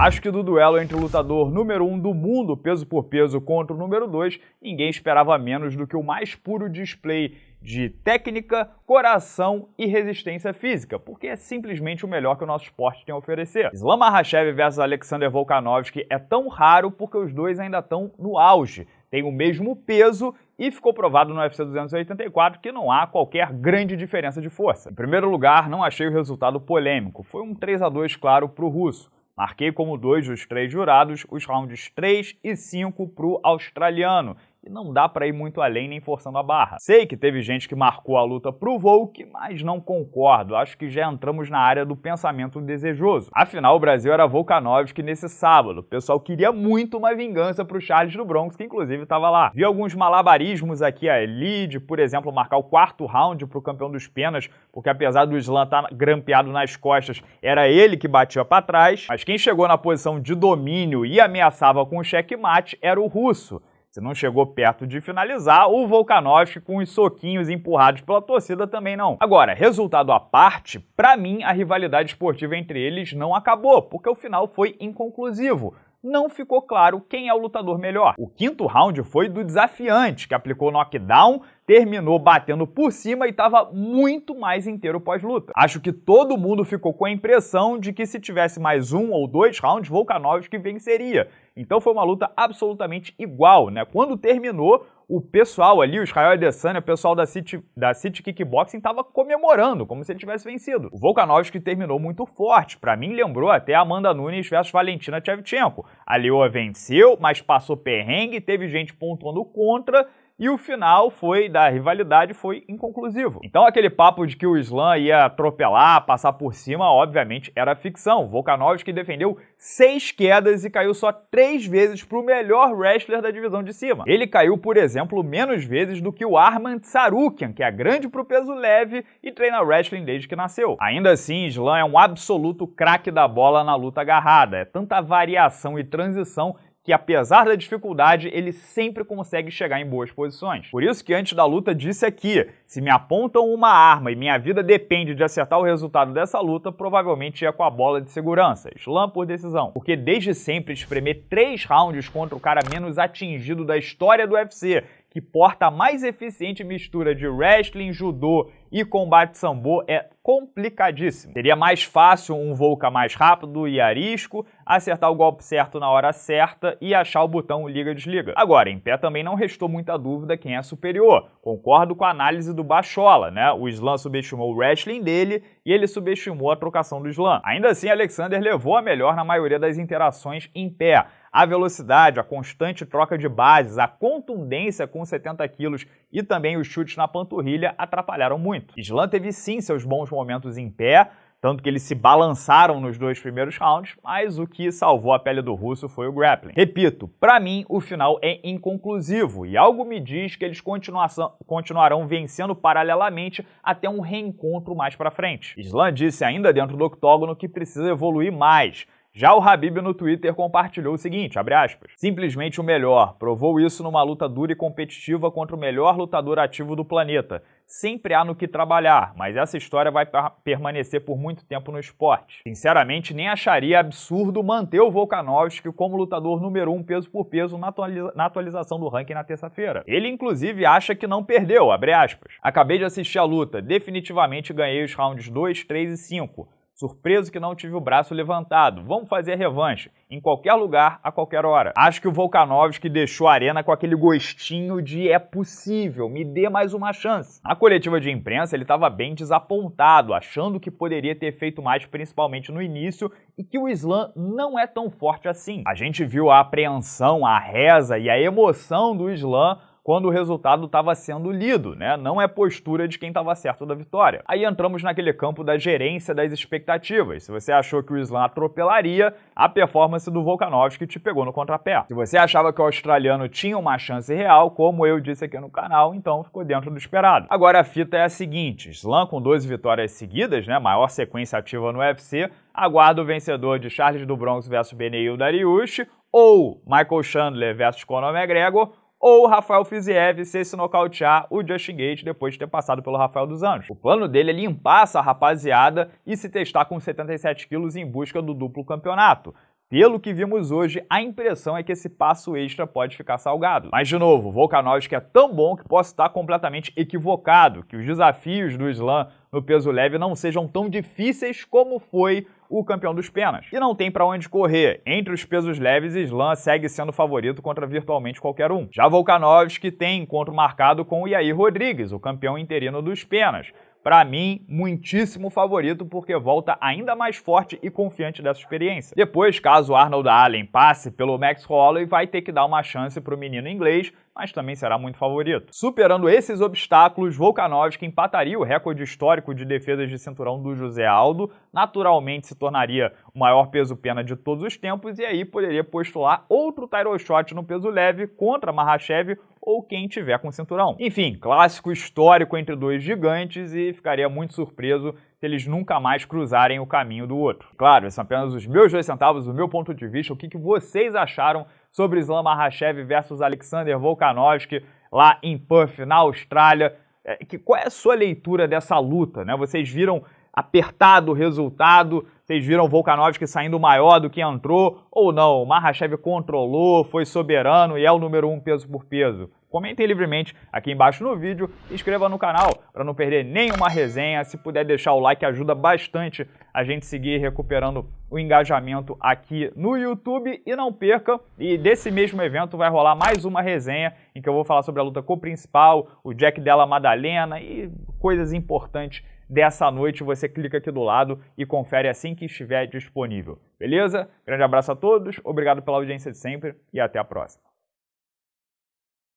Acho que do duelo entre o lutador número 1 um do mundo, peso por peso, contra o número 2, ninguém esperava menos do que o mais puro display de técnica, coração e resistência física, porque é simplesmente o melhor que o nosso esporte tem a oferecer. Islam Makhachev versus Alexander Volkanovski é tão raro porque os dois ainda estão no auge, têm o mesmo peso e ficou provado no UFC 284 que não há qualquer grande diferença de força. Em primeiro lugar, não achei o resultado polêmico, foi um 3 a 2 claro para o russo. Marquei como dois dos três jurados os rounds 3 e 5 para o australiano, e não dá para ir muito além nem forçando a barra. Sei que teve gente que marcou a luta pro Volk, mas não concordo. Acho que já entramos na área do pensamento desejoso. Afinal, o Brasil era Volkanovski nesse sábado. O pessoal queria muito uma vingança pro Charles do Bronx, que inclusive estava lá. Vi alguns malabarismos aqui ali, de, por exemplo, marcar o quarto round pro campeão dos penas, porque apesar do Islam estar tá grampeado nas costas, era ele que batia para trás. Mas quem chegou na posição de domínio e ameaçava com o checkmate era o russo. Se não chegou perto de finalizar, o Volkanovski com os soquinhos empurrados pela torcida também não. Agora, resultado à parte, para mim a rivalidade esportiva entre eles não acabou, porque o final foi inconclusivo não ficou claro quem é o lutador melhor. O quinto round foi do desafiante, que aplicou knockdown, terminou batendo por cima e estava muito mais inteiro pós-luta. Acho que todo mundo ficou com a impressão de que se tivesse mais um ou dois rounds, Volkanovski venceria. Então foi uma luta absolutamente igual, né? Quando terminou, o pessoal ali, o Israel Adesanya, o pessoal da City, da City Kickboxing, estava comemorando, como se ele tivesse vencido. O Volkanovski terminou muito forte. Para mim, lembrou até Amanda Nunes versus Valentina Shevchenko. A Leoa venceu, mas passou perrengue, teve gente pontuando contra e o final foi da rivalidade foi inconclusivo. Então aquele papo de que o Islam ia atropelar, passar por cima, obviamente era ficção. Volkanovski defendeu seis quedas e caiu só três vezes para o melhor wrestler da divisão de cima. Ele caiu, por exemplo, menos vezes do que o Arman Tsarukian, que é grande pro peso leve e treina wrestling desde que nasceu. Ainda assim, Islam é um absoluto craque da bola na luta agarrada. É tanta variação e transição que apesar da dificuldade, ele sempre consegue chegar em boas posições. Por isso que antes da luta disse aqui, se me apontam uma arma e minha vida depende de acertar o resultado dessa luta, provavelmente ia com a bola de segurança, slam por decisão. Porque desde sempre espremer três rounds contra o cara menos atingido da história do UFC, que porta a mais eficiente mistura de wrestling, judô e combate sambo é complicadíssimo. Seria mais fácil um Volca mais rápido e arisco, acertar o golpe certo na hora certa e achar o botão liga-desliga. Agora, em pé também não restou muita dúvida quem é superior. Concordo com a análise do Bachola, né? O Slam subestimou o wrestling dele e ele subestimou a trocação do Slam. Ainda assim, Alexander levou a melhor na maioria das interações em pé. A velocidade, a constante troca de bases, a contundência com 70 quilos e também os chutes na panturrilha atrapalharam muito. Islam teve sim seus bons momentos em pé, tanto que eles se balançaram nos dois primeiros rounds, mas o que salvou a pele do russo foi o grappling. Repito, para mim o final é inconclusivo e algo me diz que eles continuarão vencendo paralelamente até um reencontro mais para frente. Islam disse ainda dentro do octógono que precisa evoluir mais, já o Habib no Twitter compartilhou o seguinte, aspas, simplesmente o melhor, provou isso numa luta dura e competitiva contra o melhor lutador ativo do planeta. Sempre há no que trabalhar, mas essa história vai permanecer por muito tempo no esporte. Sinceramente, nem acharia absurdo manter o Volkanovski como lutador número um peso por peso na, atualiza na atualização do ranking na terça-feira. Ele inclusive acha que não perdeu. Acabei de assistir a luta, definitivamente ganhei os rounds 2, 3 e 5. Surpreso que não tive o braço levantado. Vamos fazer a revanche. Em qualquer lugar, a qualquer hora. Acho que o Volkanovski deixou a arena com aquele gostinho de é possível, me dê mais uma chance. Na coletiva de imprensa, ele estava bem desapontado, achando que poderia ter feito mais, principalmente no início, e que o Islam não é tão forte assim. A gente viu a apreensão, a reza e a emoção do Islam quando o resultado estava sendo lido, né? Não é postura de quem estava certo da vitória. Aí entramos naquele campo da gerência das expectativas. Se você achou que o Islam atropelaria, a performance do Volkanovski te pegou no contrapé. Se você achava que o australiano tinha uma chance real, como eu disse aqui no canal, então ficou dentro do esperado. Agora a fita é a seguinte, Islam com 12 vitórias seguidas, né, maior sequência ativa no UFC, aguarda o vencedor de Charles do Bronx versus Beneil Dariush ou Michael Chandler versus Conor McGregor ou o Rafael Fiziev se se nocautear o Justin Gate depois de ter passado pelo Rafael dos Anjos. O plano dele é limpar essa rapaziada e se testar com 77 quilos em busca do duplo campeonato. Pelo que vimos hoje, a impressão é que esse passo extra pode ficar salgado. Mas, de novo, Volkanovski é tão bom que posso estar completamente equivocado, que os desafios do Slam no peso leve não sejam tão difíceis como foi o campeão dos penas. E não tem para onde correr. Entre os pesos leves, Slam segue sendo favorito contra virtualmente qualquer um. Já Volkanovski tem encontro marcado com o Yair Rodrigues, o campeão interino dos penas para mim, muitíssimo favorito porque volta ainda mais forte e confiante dessa experiência. Depois, caso Arnold Allen passe pelo Max Holloway, vai ter que dar uma chance para o menino inglês, mas também será muito favorito. Superando esses obstáculos, Volkanovski empataria o recorde histórico de defesas de cinturão do José Aldo, naturalmente se tornaria o maior peso-pena de todos os tempos e aí poderia postular outro title shot no peso leve contra Mahashev ou quem tiver com cinturão. Enfim, clássico histórico entre dois gigantes e ficaria muito surpreso se eles nunca mais cruzarem o caminho do outro. Claro, são apenas os meus dois centavos, o meu ponto de vista, o que, que vocês acharam sobre Islam Makhachev versus Alexander Volkanovski lá em Perth, na Austrália. É, que, qual é a sua leitura dessa luta? Né? Vocês viram apertado o resultado? Vocês viram Volkanovski saindo maior do que entrou? Ou não? O Mahashev controlou, foi soberano e é o número um peso por peso? Comentem livremente aqui embaixo no vídeo, inscreva no canal para não perder nenhuma resenha. Se puder deixar o like, ajuda bastante a gente seguir recuperando o engajamento aqui no YouTube. E não perca, e desse mesmo evento vai rolar mais uma resenha em que eu vou falar sobre a luta co-principal, o Jack Della Madalena e coisas importantes dessa noite. Você clica aqui do lado e confere assim que estiver disponível. Beleza? Grande abraço a todos, obrigado pela audiência de sempre e até a próxima.